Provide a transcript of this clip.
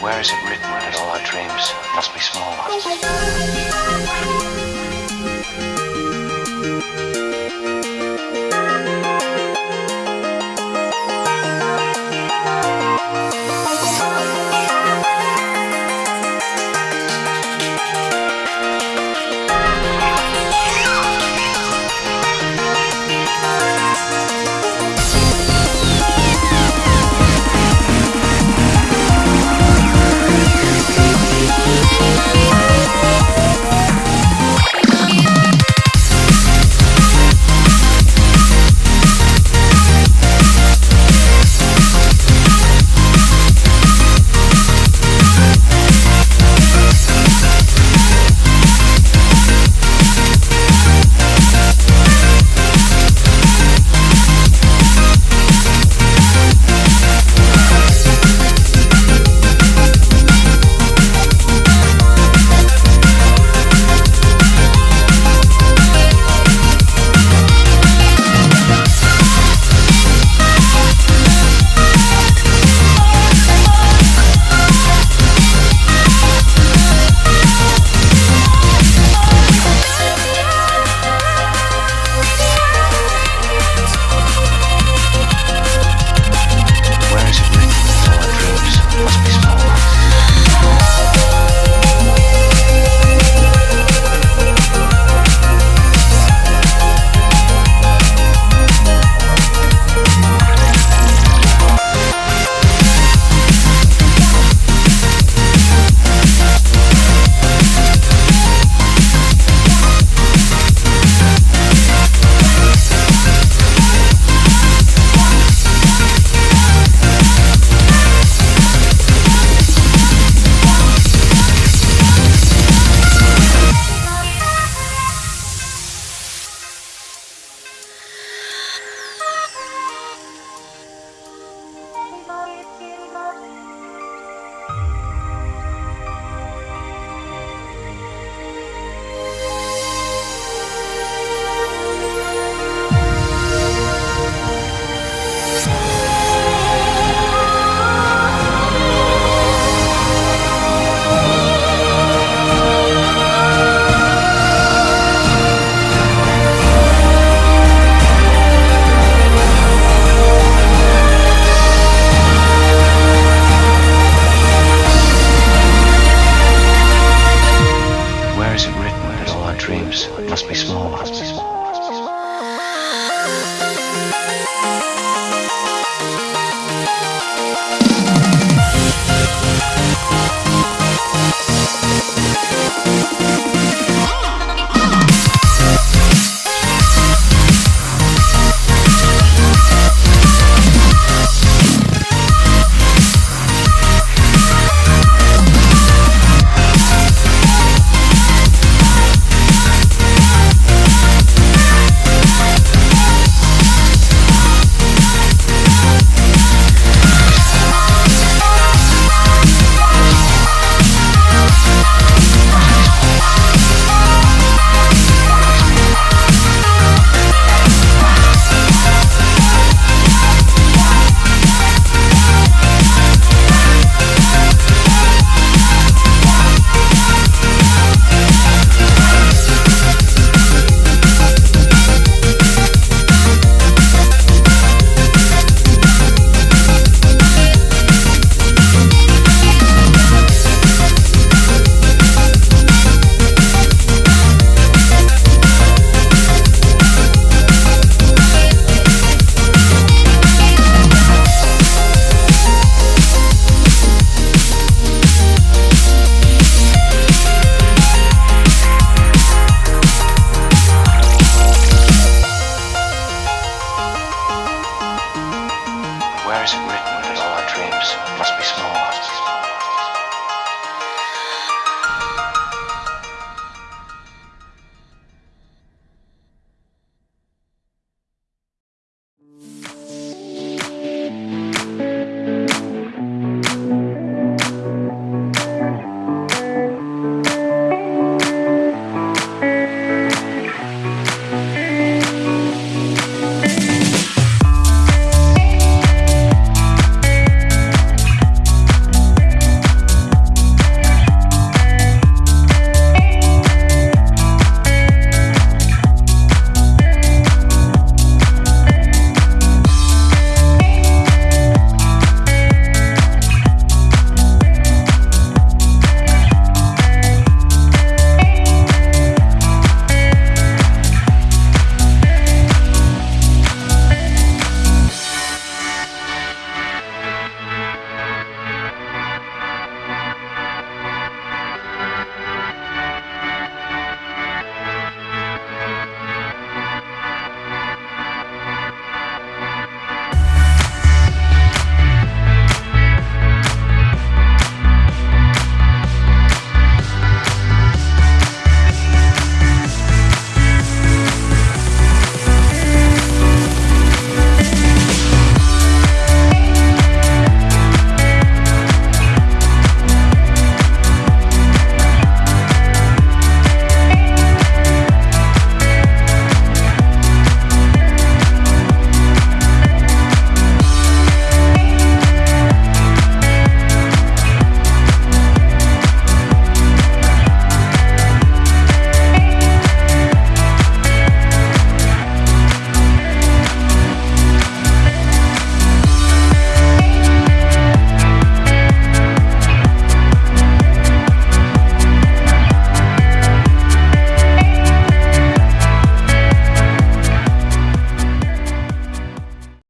Where is it written that all our dreams must be small oh ones?